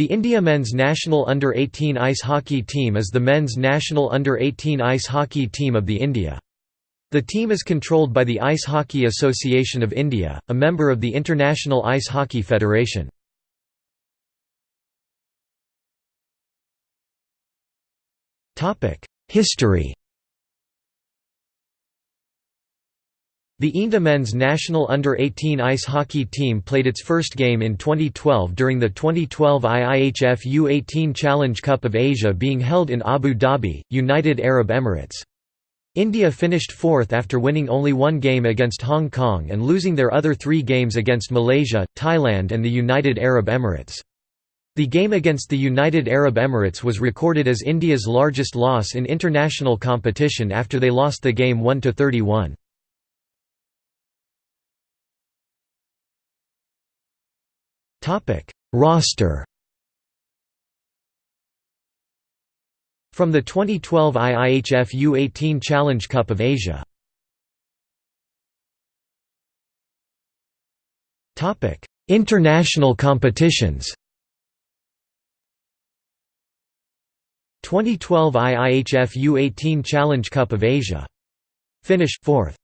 The India men's national under-18 ice hockey team is the men's national under-18 ice hockey team of the India. The team is controlled by the Ice Hockey Association of India, a member of the International Ice Hockey Federation. History The India men's national under-18 ice hockey team played its first game in 2012 during the 2012 IIHF U18 Challenge Cup of Asia being held in Abu Dhabi, United Arab Emirates. India finished fourth after winning only one game against Hong Kong and losing their other three games against Malaysia, Thailand and the United Arab Emirates. The game against the United Arab Emirates was recorded as India's largest loss in international competition after they lost the game 1–31. Topic: Roster. From the 2012 IIHF U18 Challenge Cup of Asia. Topic: International competitions. 2012 IIHF U18 Challenge Cup of Asia. Finish 4th.